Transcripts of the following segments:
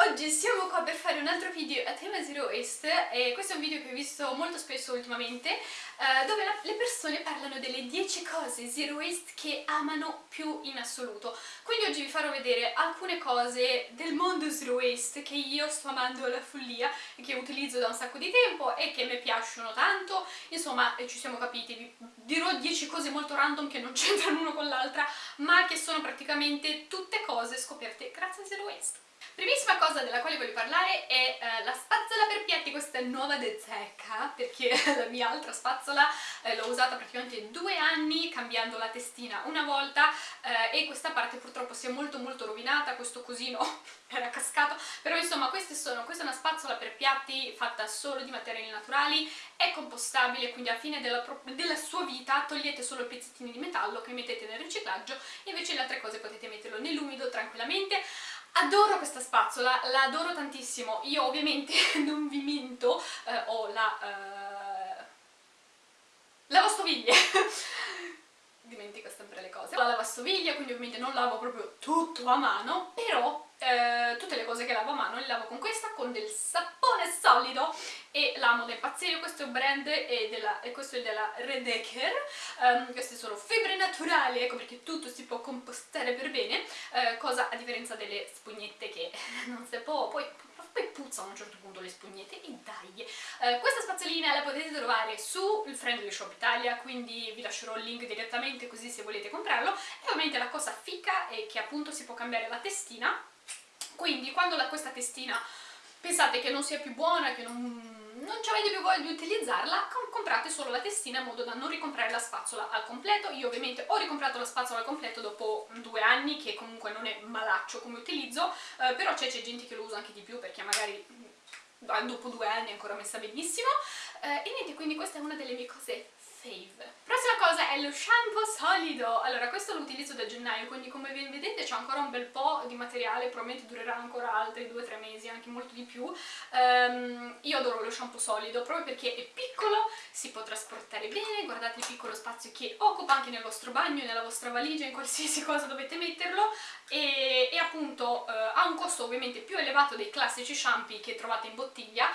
oggi siamo qua per fare un altro video a tema Zero Waste e questo è un video che ho visto molto spesso ultimamente eh, dove la, le persone parlano delle 10 cose Zero Waste che amano più in assoluto. Quindi oggi vi farò vedere alcune cose del mondo Zero Waste che io sto amando alla follia e che utilizzo da un sacco di tempo e che mi piacciono tanto. Insomma ci siamo capiti, vi dirò 10 cose molto random che non c'entrano l'uno con l'altra ma che sono praticamente tutte cose scoperte grazie a Zero Waste Primissima cosa della quale voglio parlare è eh, la spazzola per piatti, questa è nuova de zecca, perché la mia altra spazzola eh, l'ho usata praticamente due anni cambiando la testina una volta eh, e questa parte purtroppo si è molto molto rovinata, questo cosino era cascato, però insomma sono, questa è una spazzola per piatti fatta solo di materiali naturali, è compostabile, quindi alla fine della, della sua vita togliete solo i pezzettini di metallo che mettete nel riciclaggio, invece le altre cose potete metterlo nell'umido tranquillamente, Adoro questa spazzola, la adoro tantissimo. Io ovviamente non vi minto, eh, ho la... Eh, lavastoviglie. Dimentico sempre le cose. La lavastoviglie, quindi ovviamente non lavo proprio tutto a mano, però eh, tutte le cose che lavo a mano le lavo con questa, con del sapone solido e l'amo da impazzire, questo è un brand e, della, e questo è della Redeker, um, queste sono fibre naturali, ecco perché tutto si può compostare per bene, uh, cosa a differenza delle spugnette che non si può, poi poi puzzano a un certo punto le spugnette e dai! Eh, questa spazzolina la potete trovare sul Friendly Shop Italia, quindi vi lascerò il link direttamente così se volete comprarlo. E ovviamente la cosa fica è che appunto si può cambiare la testina, quindi quando la, questa testina pensate che non sia più buona, che non non avete più voglia di utilizzarla, comprate solo la testina in modo da non ricomprare la spazzola al completo. Io ovviamente ho ricomprato la spazzola al completo dopo due anni, che comunque non è malaccio come utilizzo, eh, però c'è gente che lo usa anche di più perché magari mm, dopo due anni è ancora messa benissimo. Eh, e niente, quindi questa è una delle mie cose fave. Prossima cosa è lo shampoo solido. Allora, questo lo utilizzo da gennaio, quindi come vedete c'è ancora un bel po' di materiale, probabilmente durerà ancora altri 2-3 mesi, anche molto di più. Um, io adoro lo shampoo solido proprio perché è piccolo, si può trasportare bene, guardate il piccolo spazio che occupa anche nel vostro bagno, nella vostra valigia, in qualsiasi cosa dovete metterlo e, e appunto uh, ha un costo ovviamente più elevato dei classici shampoo che trovate in bottiglia,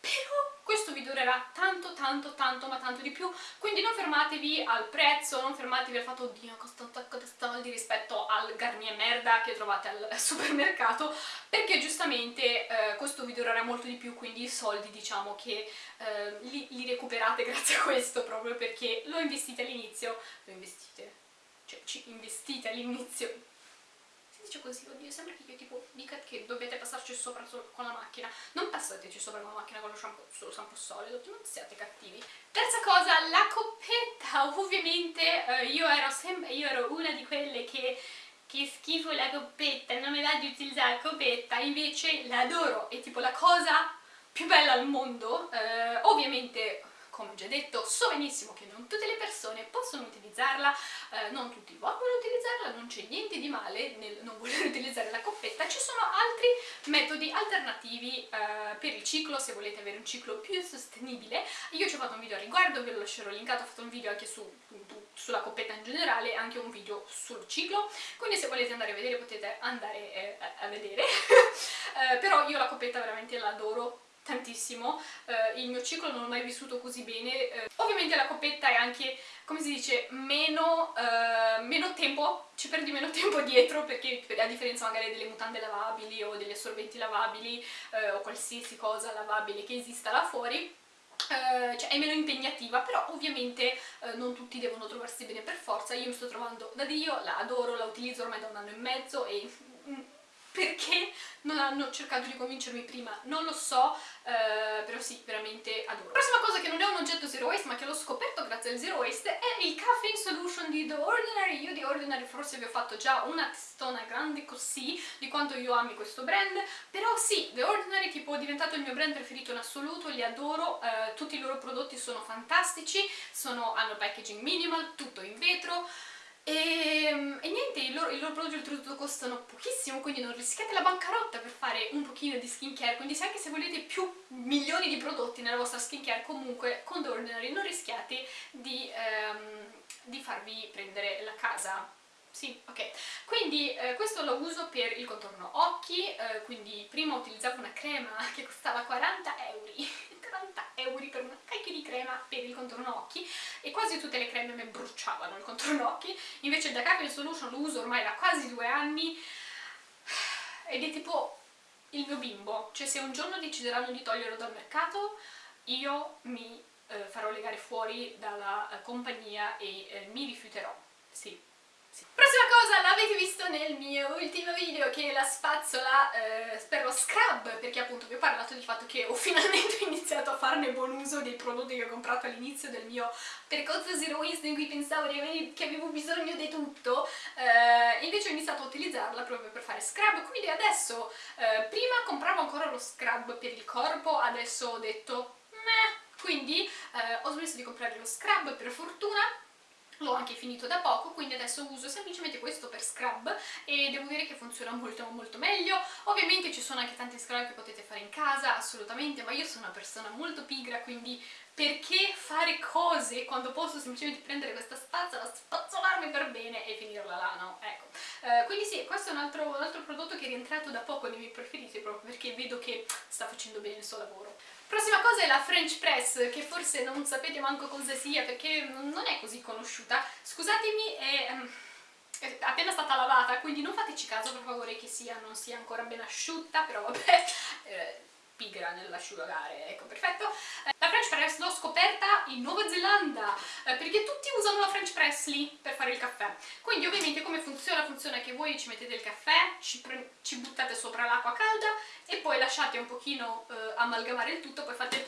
però questo vi durerà tanto tanto tanto ma tanto di più. Quindi non fermatevi al prezzo non fermatevi al fatto oddio costa un sacco di soldi rispetto al Garnier merda che trovate al supermercato perché giustamente eh, questo vi durerà molto di più quindi i soldi diciamo che eh, li, li recuperate grazie a questo proprio perché lo investite all'inizio lo investite cioè ci investite all'inizio dice così, oddio, sembra che io tipo dica che dovete passarci sopra con la macchina. Non passateci sopra con la macchina con lo shampoo, solo shampoo solido, non siate cattivi. Terza cosa, la coppetta. Ovviamente eh, io, ero sempre, io ero una di quelle che che schifo la coppetta, non mi va di utilizzare la coppetta, invece l'adoro, è tipo la cosa più bella al mondo. Eh, ovviamente come già detto so benissimo che non tutte le persone possono utilizzarla, eh, non tutti vogliono utilizzarla, non c'è niente di male nel non voler utilizzare la coppetta, ci sono altri metodi alternativi eh, per il ciclo se volete avere un ciclo più sostenibile. Io ci ho fatto un video a riguardo, ve lo lascerò linkato, ho fatto un video anche su, sulla coppetta in generale anche un video sul ciclo, quindi se volete andare a vedere potete andare eh, a vedere, eh, però io la coppetta veramente l'adoro tantissimo, eh, il mio ciclo non l'ho mai vissuto così bene, eh, ovviamente la coppetta è anche, come si dice, meno, eh, meno tempo, ci perdi meno tempo dietro perché a differenza magari delle mutande lavabili o degli assorbenti lavabili eh, o qualsiasi cosa lavabile che esista là fuori, Uh, cioè è meno impegnativa, però ovviamente uh, non tutti devono trovarsi bene per forza, io mi sto trovando da Dio, la adoro, la utilizzo ormai da un anno e mezzo e mm, perché non hanno cercato di convincermi prima, non lo so, eh, però sì, veramente adoro. Prossima cosa che non è un oggetto zero waste ma che l'ho scoperto grazie al zero waste è il Caffeine Solution di The Ordinary. Io di Ordinary forse vi ho fatto già una testona grande così di quanto io ami questo brand, però sì, The Ordinary tipo è diventato il mio brand preferito in assoluto, li adoro, eh, tutti i loro prodotti sono fantastici, sono, hanno packaging minimal, tutto in vetro, e, ehm, e, niente, i loro, i loro prodotti oltretutto costano pochissimo, quindi non rischiate la bancarotta per fare un pochino di skincare, quindi se anche se volete più milioni di prodotti nella vostra skincare, comunque con The Ordinary non rischiate di, ehm, di farvi prendere la casa. Sì, ok. Quindi eh, questo lo uso per il contorno occhi, eh, quindi prima utilizzavo una crema che costava 40 euro 40 euro per una cacchio di crema per il contorno occhi e quasi tutte le creme mi bruciavano il contorno occhi. Invece da Capital Solution lo uso ormai da quasi due anni ed è tipo il mio bimbo. Cioè se un giorno decideranno di toglierlo dal mercato io mi eh, farò legare fuori dalla eh, compagnia e eh, mi rifiuterò. Sì. Prossima cosa, l'avete visto nel mio ultimo video che è la spazzola eh, per lo scrub perché appunto vi ho parlato del fatto che ho finalmente iniziato a farne buon uso dei prodotti che ho comprato all'inizio del mio percorso Zero Waste in cui pensavo che avevo bisogno di tutto eh, invece ho iniziato a utilizzarla proprio per fare scrub. Quindi adesso, eh, prima compravo ancora lo scrub per il corpo adesso ho detto meh quindi eh, ho smesso di comprare lo scrub per fortuna l'ho anche finito da poco quindi adesso uso semplicemente questo per scrub e devo dire che funziona molto molto meglio. Ovviamente ci sono anche tanti scrub che potete fare in casa assolutamente ma io sono una persona molto pigra quindi perché fare cose quando posso semplicemente prendere questa spazzola, spazzolarmi per bene e finirla là, no? Ecco. Uh, quindi sì, questo è un altro, un altro prodotto che è rientrato da poco nei miei preferiti proprio perché vedo che sta facendo bene il suo lavoro. Prossima cosa è la French Press, che forse non sapete manco cosa sia perché non è così conosciuta. Scusatemi, è, um, è appena stata lavata, quindi non fateci caso per favore che sia, non sia ancora ben asciutta, però vabbè... Eh, pigra nell'asciugare, ecco, perfetto. Eh, la French Press l'ho scoperta in Nuova Zelanda, eh, perché tutti usano la French Press lì per fare il caffè. Quindi ovviamente come funziona? Funziona che voi ci mettete il caffè, ci, ci buttate sopra l'acqua calda e poi lasciate un pochino eh, amalgamare il tutto, poi fate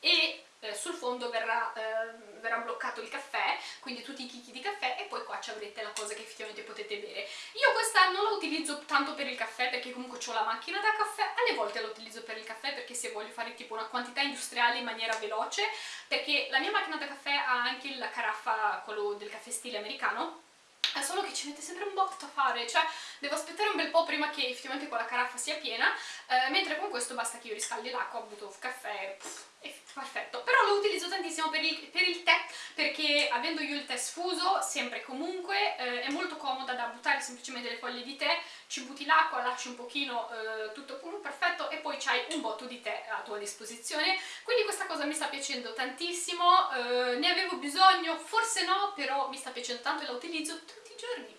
e eh, sul fondo verrà, eh, verrà, bloccato il caffè, quindi tutti i chicchi di caffè e poi qua ci avrete la cosa che effettivamente potete bere. Io questa non la utilizzo tanto per il caffè perché comunque ho la macchina da caffè, alle volte la utilizzo per voglio fare tipo una quantità industriale in maniera veloce, perché la mia macchina da caffè ha anche la caraffa, quello del caffè stile americano, è solo che ci mette sempre un botto a fare, cioè devo aspettare un bel po' prima che effettivamente quella caraffa sia piena, eh, mentre con questo basta che io riscaldi l'acqua, butto caffè, pff, è perfetto. Però lo utilizzo tantissimo per il, per il, tè, perché avendo io il tè sfuso, sempre e comunque, eh, è molto comoda da buttare semplicemente le foglie di tè, ci butti l'acqua, lasci un pochino eh, tutto perfetto e poi c'hai un botto di tè a tua disposizione, quindi questa cosa mi sta piacendo tantissimo, eh, ne avevo bisogno, forse no, però mi sta piacendo tanto e la utilizzo tutti i giorni.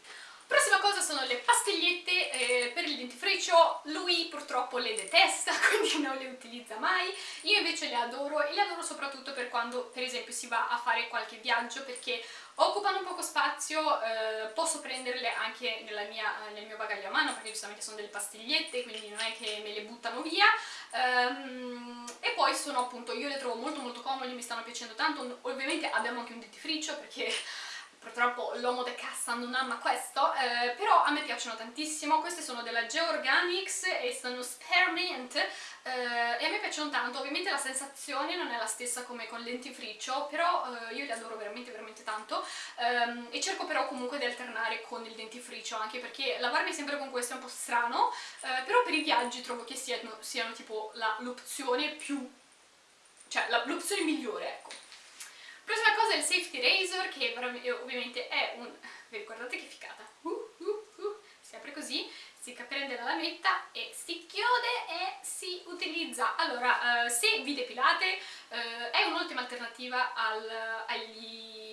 Prossima cosa sono le pastigliette eh, per il dentifricio, lui purtroppo le detesta, quindi non le utilizza mai, io invece le adoro e le adoro soprattutto per quando per esempio si va a fare qualche viaggio perché occupano poco spazio, eh, posso prenderle anche mia, nel mio bagaglio a mano perché giustamente sono delle pastigliette quindi non è che me le buttano via. Um, e poi sono appunto, io le trovo molto molto comode, mi stanno piacendo tanto, ovviamente abbiamo anche un dentifricio perché purtroppo l'uomo de cassa non ama questo, eh, però a me piacciono tantissimo, queste sono della Georganics e sono Spearmint eh, e a me piacciono tanto, ovviamente la sensazione non è la stessa come con lentifricio, però eh, io li adoro veramente veramente tanto. Ehm, e cerco però comunque di alternare con il dentifricio, anche perché lavarmi sempre con questo è un po' strano, eh, però per i viaggi trovo che siano, siano tipo l'opzione più, cioè l'opzione migliore, ecco. Prossima cosa è il Safety Razor, che ovviamente è un... vi ricordate che ficata? Uh, uh, uh. Si apre così, si prende la lametta e si chiude e si utilizza. Allora, uh, se vi depilate, uh, è un'ottima alternativa al, agli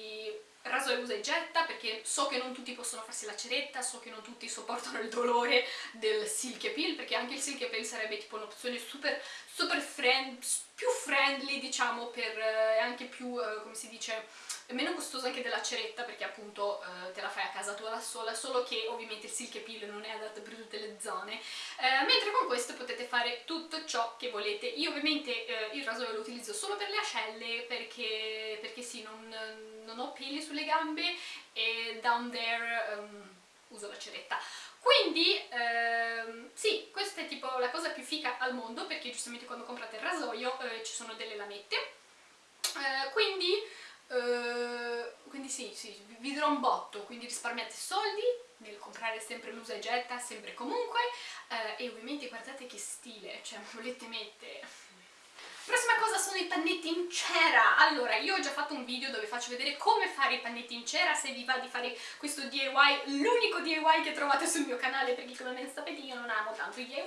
rasoio usa e getta perché so che non tutti possono farsi la ceretta, so che non tutti sopportano il dolore del silky peel perché anche il silky peel sarebbe tipo un'opzione super, super friend, più friendly diciamo per eh, anche più, eh, come si dice, meno costoso anche della ceretta perché appunto eh, te la fai a casa tua da sola, solo che ovviamente il silky peel non è adatto per tutte le zone, eh, mentre con questo potete fare tutto ciò che volete. Io ovviamente eh, il rasoio lo utilizzo solo per le ascelle perché, perché sì, non, non ho peli sulle gambe e down there um, uso la ceretta. Quindi, ehm, sì, questa è tipo la cosa più fica al mondo perché giustamente quando comprate il rasoio eh, ci sono delle lamette. Eh, quindi Uh, quindi sì, sì, vi dirò un botto, quindi risparmiate soldi nel comprare sempre l'usa e getta, sempre comunque, uh, e ovviamente guardate che stile, cioè volete mettere Prossima cosa sono i pannetti in cera. Allora, io ho già fatto un video dove faccio vedere come fare i pannetti in cera, se vi va di fare questo DIY, l'unico DIY che trovate sul mio canale, perché come ben sapete io non amo tanto i DIY.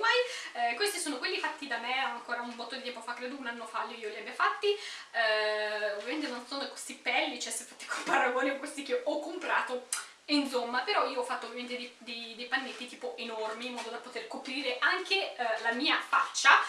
Eh, questi sono quelli fatti da me ancora un botto di tempo fa, credo un anno fa io li abbia fatti. Eh, ovviamente non sono questi pelli, cioè se fate con paragone questi che ho comprato insomma però io ho fatto ovviamente dei, dei, dei, pannetti tipo enormi in modo da poter coprire anche eh, la mia faccia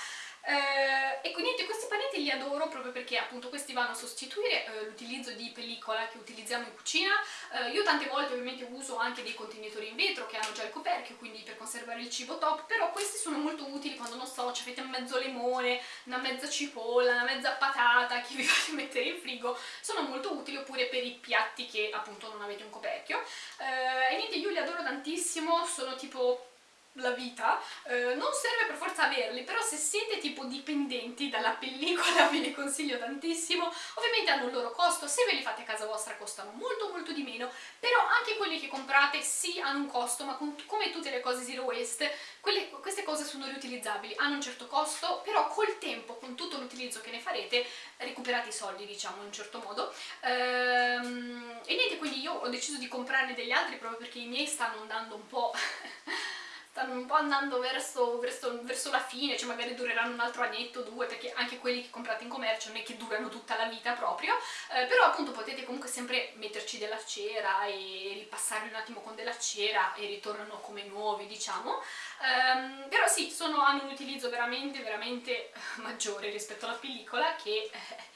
eh, e quindi questi pannetti li adoro proprio perché appunto questi vanno a sostituire eh, l'utilizzo di pellicola che utilizziamo in cucina. Eh, io tante volte ovviamente uso anche dei contenitori in vetro che hanno già il coperchio quindi per conservare il cibo top però questi sono molto utili quando non so, ci avete mezzo limone una mezza cipolla, una mezza patata che vi fate mettere in frigo sono molto utili oppure per i piatti che appunto non avete un coperchio. Eh, e niente io li adoro tantissimo sono tipo la vita, eh, non serve per forza averli, però se siete tipo dipendenti dalla pellicola ve li consiglio tantissimo, ovviamente hanno il loro costo, se ve li fate a casa vostra costano molto molto di meno, però anche quelli che comprate sì hanno un costo, ma con, come tutte le cose zero waste, quelle, queste cose sono riutilizzabili, hanno un certo costo, però col tempo, con tutto l'utilizzo che ne farete, recuperate i soldi diciamo in un certo modo, ehm, e niente, quindi io ho deciso di comprarne degli altri proprio perché i miei stanno andando un po' stanno un po' andando verso, verso, verso, la fine, cioè magari dureranno un altro annetto, due, perché anche quelli che comprate in commercio non è che durano tutta la vita proprio, eh, però appunto potete comunque sempre metterci della cera e ripassarli un attimo con della cera e ritornano come nuovi, diciamo. Um, però sì, sono, hanno un utilizzo veramente, veramente maggiore rispetto alla pellicola che... Eh,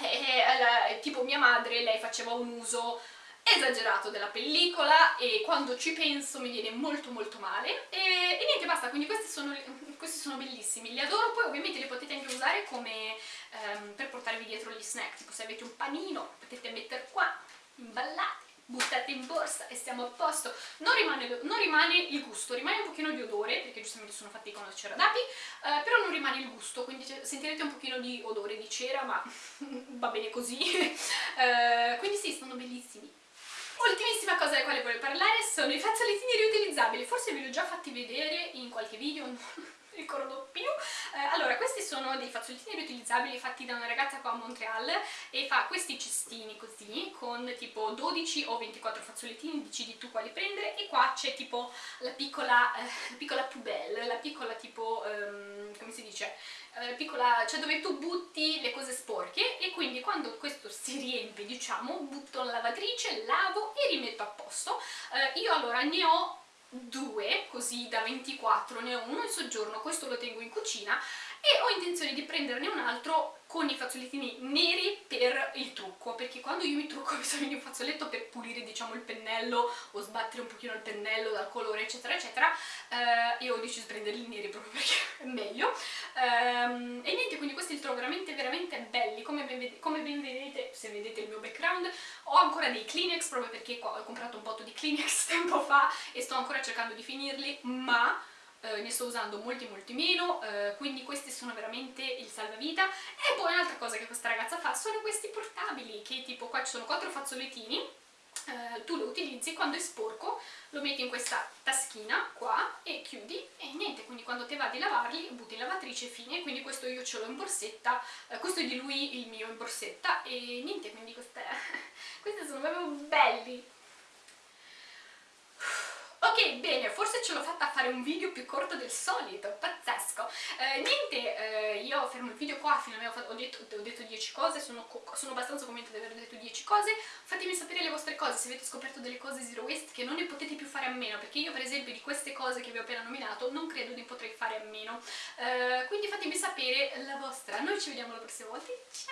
eh, tipo mia madre, lei faceva un uso esagerato della pellicola e quando ci penso mi viene molto molto male. E, e niente basta, quindi questi sono, questi sono, bellissimi, li adoro, poi ovviamente li potete anche usare come um, per portarvi dietro gli snack, tipo se avete un panino potete mettere qua, imballate buttate in borsa e stiamo a posto. Non rimane, non rimane, il gusto, rimane un pochino di odore perché giustamente sono fatti con la cera d'api eh, però non rimane il gusto quindi sentirete un pochino di odore di cera ma va bene così. Eh, quindi sì, sono bellissimi cosa della quale voglio parlare sono i fazzolettini riutilizzabili, forse ve li ho già fatti vedere in qualche video, ricordo più. Eh, allora, questi sono dei fazzolettini riutilizzabili fatti da una ragazza qua a Montreal e fa questi cestini così, con tipo 12 o 24 fazzolettini, decidi tu quali prendere e qua c'è tipo la piccola, eh, la piccola poubelle, la piccola tipo, um, come si dice, eh, piccola, cioè dove tu butti le cose sporche e quindi quando questo si riempie diciamo butto la lavatrice, lavo e rimetto a posto eh, io allora ne ho due, così da 24, ne ho uno in soggiorno, questo lo tengo in cucina e ho intenzione di prenderne un altro con i fazzolettini neri per il trucco perché quando io mi trucco ho bisogno di un fazzoletto per pulire diciamo il pennello o sbattere un pochino il pennello dal colore eccetera eccetera eh, e ho deciso di prenderli neri proprio perché è meglio. Ehm, e niente quindi questi li trovo veramente veramente belli. Come ben, come ben, vedete se vedete il mio background ho ancora dei Kleenex proprio perché ho comprato un botto di Kleenex tempo fa e sto ancora cercando di finirli ma eh, ne sto usando molti molti meno, eh, quindi questi sono veramente il salvavita. E poi un'altra cosa che questa ragazza fa sono questi portabili, che tipo qua ci sono quattro fazzolettini, eh, tu lo utilizzi, quando è sporco lo metti in questa taschina qua e chiudi e niente, quindi quando te va di lavarli butti in lavatrice fine, quindi questo io ce l'ho in borsetta, eh, questo è di lui il mio in borsetta e niente, quindi queste, questi sono proprio belli, Ok, bene, forse ce l'ho fatta a fare un video più corto del solito, pazzesco. Eh, niente, eh, io fermo il video qua, finalmente ho ho detto 10 cose, sono, sono abbastanza convinta di aver detto 10 cose. Fatemi sapere le vostre cose, se avete scoperto delle cose zero waste che non ne potete più fare a meno, perché io per esempio di queste cose che vi ho appena nominato non credo ne potrei fare a meno. Eh, quindi fatemi sapere la vostra. Noi ci vediamo la prossima volta, ciao!